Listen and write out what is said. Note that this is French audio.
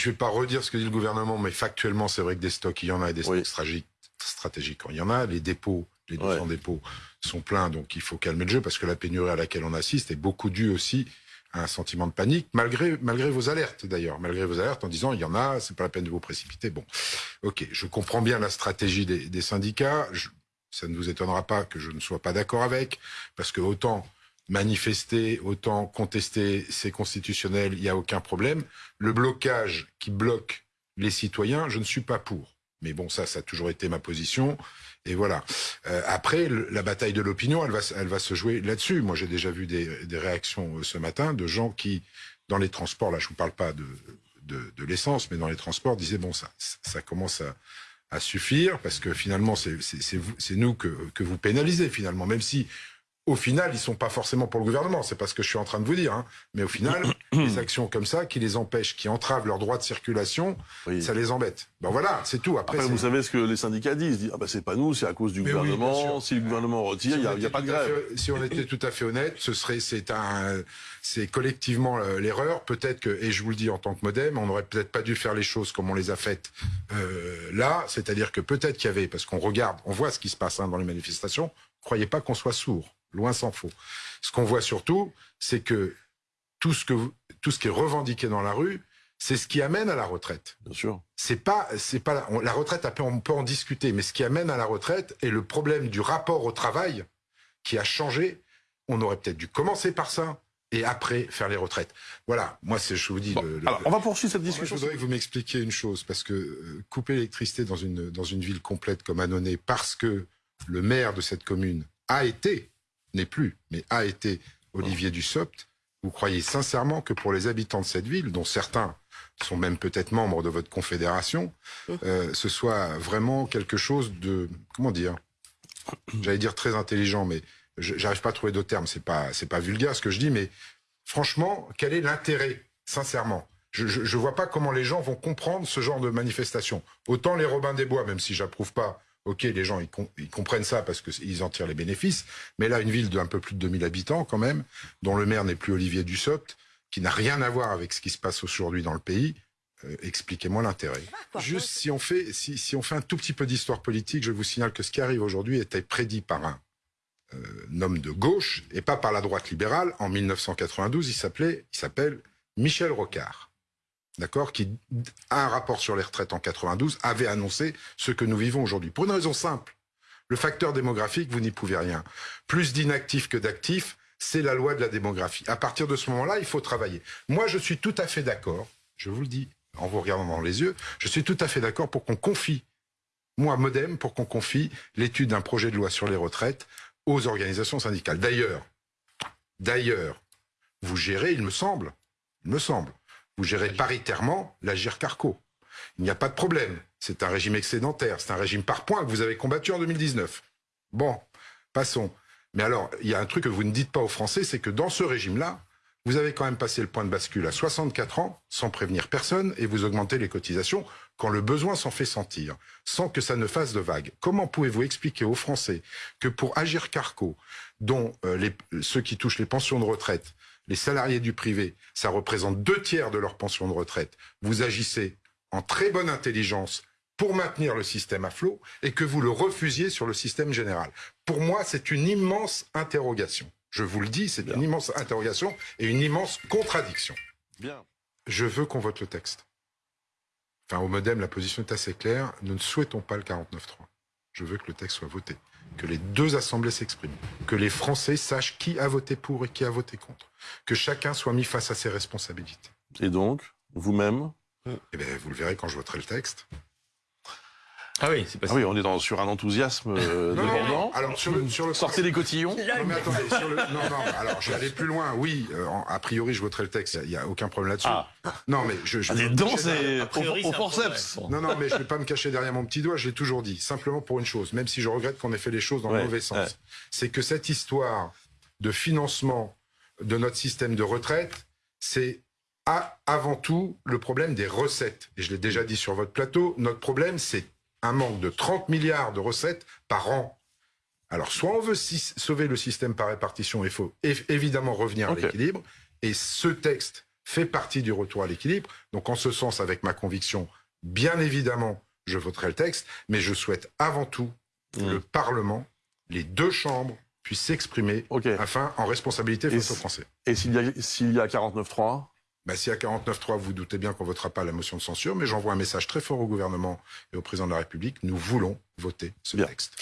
Je ne vais pas redire ce que dit le gouvernement, mais factuellement, c'est vrai que des stocks, il y en a, et des stocks stratégiques, il y en a. Les dépôts, les 200 dépôts sont pleins, donc il faut calmer le jeu, parce que la pénurie à laquelle on assiste est beaucoup due aussi à un sentiment de panique, malgré, malgré vos alertes d'ailleurs, malgré vos alertes en disant il y en a, c'est pas la peine de vous précipiter. Bon, ok, je comprends bien la stratégie des, des syndicats. ça ne vous étonnera pas que je ne sois pas d'accord avec, parce que autant manifester, autant contester, c'est constitutionnel, il n'y a aucun problème. Le blocage qui bloque les citoyens, je ne suis pas pour. Mais bon, ça, ça a toujours été ma position. Et voilà. Euh, après, la bataille de l'opinion, elle va, elle va se jouer là-dessus. Moi, j'ai déjà vu des, réactions euh, ce matin de gens qui, dans les transports, là, je vous parle pas de, de, l'essence, mais dans les transports, disaient bon, ça, ça commence à, à suffire parce que finalement, c'est nous que, que vous pénalisez finalement, même si au final, ils sont pas forcément pour le gouvernement. C'est pas ce que je suis en train de vous dire. Hein. Mais au final, des actions comme ça qui les empêchent, qui entravent leur droit de circulation, ça les embête. Ben voilà, c'est tout. Après, vous savez ce que les syndicats disent. Ils disent ah ben c'est pas nous, c'est à cause du gouvernement. si le gouvernement retire, il n'y a, pas de grève. si on était tout à fait honnête, ce serait c'est un c'est collectivement euh, l'erreur. Peut-être que et je vous le dis en tant que modem, on n'aurait peut-être pas dû faire les choses comme on les a faites euh, là. C'est-à-dire que peut-être qu'il y avait parce qu'on regarde, on voit ce qui se passe hein, dans les manifestations. Croyez pas qu'on soit sourd. Loin s'en faut. Ce qu'on voit surtout, c'est que tout ce que tout ce qui est revendiqué dans la rue, c'est ce qui amène à la retraite. Bien sûr. C'est pas, c'est pas la, retraite. on peut en discuter, mais ce qui amène à la retraite est le problème du rapport au travail qui a changé. On aurait peut-être dû commencer par ça et après faire les retraites. Voilà. Moi, c'est, je vous dis. alors, on va poursuivre cette discussion. je voudrais que vous m'expliquiez une chose, parce que euh, couper l'électricité dans une dans une ville complète comme Annonay, parce que le maire de cette commune a été n'est plus, mais a été Olivier Dussopt, vous croyez sincèrement que pour les habitants de cette ville, dont certains sont même peut-être membres de votre confédération, euh, ce soit vraiment quelque chose de, comment dire, j'allais dire très intelligent, mais j'arrive pas à trouver d'autres termes, c'est pas, c'est pas vulgaire ce que je dis, mais franchement, quel est l'intérêt, sincèrement? Je, je, vois pas comment les gens vont comprendre ce genre de manifestation. Autant les Robins des Bois, même si j'approuve pas Ok, les gens ils, comprennent ça parce qu'ils en tirent les bénéfices, mais là une ville d'un peu plus de 2000 habitants quand même, dont le maire n'est plus Olivier Dussopt, qui n'a rien à voir avec ce qui se passe aujourd'hui dans le pays, euh, expliquez-moi l'intérêt. Juste si on fait si, si, on fait un tout petit peu d'histoire politique, je vous signale que ce qui arrive aujourd'hui était prédit par un, euh, homme de gauche et pas par la droite libérale. En 1992, il s'appelait il s'appelle Michel Rocard d'accord, qui a un rapport sur les retraites en 92, avait annoncé ce que nous vivons aujourd'hui. Pour une raison simple. Le facteur démographique, vous n'y pouvez rien. Plus d'inactifs que d'actifs, c'est la loi de la démographie. À partir de ce moment-là, il faut travailler. Moi, je suis tout à fait d'accord, je vous le dis en vous regardant dans les yeux, je suis tout à fait d'accord pour qu'on confie, moi, Modem, pour qu'on confie l'étude d'un projet de loi sur les retraites aux organisations syndicales. D'ailleurs, d'ailleurs, vous gérez, il me semble, il me semble, vous gérez paritairement l'Agir Carco. Il n'y a pas de problème. C'est un régime excédentaire, c'est un régime par points que vous avez combattu en 2019. Bon, passons. Mais alors, il y a un truc que vous ne dites pas aux Français, c'est que dans ce régime-là, vous avez quand même passé le point de bascule à 64 ans, sans prévenir personne, et vous augmentez les cotisations quand le besoin s'en fait sentir, sans que ça ne fasse de vagues. Comment pouvez-vous expliquer aux Français que pour Agir Carco, dont euh, les, ceux qui touchent les pensions de retraite les salariés du privé, ça représente deux tiers de leur pension de retraite. Vous agissez en très bonne intelligence pour maintenir le système à flot et que vous le refusiez sur le système général. Pour moi, c'est une immense interrogation. Je vous le dis, c'est une immense interrogation et une immense contradiction. Bien. Je veux qu'on vote le texte. Enfin, au Modem, la position est assez claire. Nous ne souhaitons pas le 49-3. Je veux que le texte soit voté que les deux assemblées s'expriment, que les Français sachent qui a voté pour et qui a voté contre, que chacun soit mis face à ses responsabilités. Et donc, vous-même? Eh bien, vous le verrez quand je voterai le texte. Ah oui, c'est pas ah oui, on est dans, sur un enthousiasme euh, non, non, Alors sur le, sur le sortez les cotillons. Non mais attendez, sur le, non non. Alors je vais aller plus loin. Oui, euh, a priori je voterai le texte. Il y, a aucun problème là-dessus. Ah. Non mais je. je ah, les dents c'est au, forceps. Non non mais je vais pas me cacher derrière mon petit doigt. Je l'ai toujours dit. Simplement pour une chose, même si je regrette qu'on ait fait les choses dans le mauvais sens, c'est que cette histoire de financement de notre système de retraite, c'est avant tout le problème des recettes. Et je l'ai déjà dit sur votre plateau. Notre problème c'est un manque de 30 milliards de recettes par an. Alors, soit on veut sauver le système par répartition, il faut évidemment revenir à l'équilibre, et ce texte fait partie du retour à l'équilibre. Donc en ce sens, avec ma conviction, bien évidemment, je voterai le texte, mais je souhaite avant tout que mmh. le Parlement, les deux chambres, puissent s'exprimer afin, en responsabilité face aux Français. Et s'il y a, s'il y a 49-3 bah, si à 49.3, vous doutez bien qu'on ne votera pas la motion de censure, mais j'envoie un message très fort au gouvernement et au président de la République. Nous voulons voter ce texte.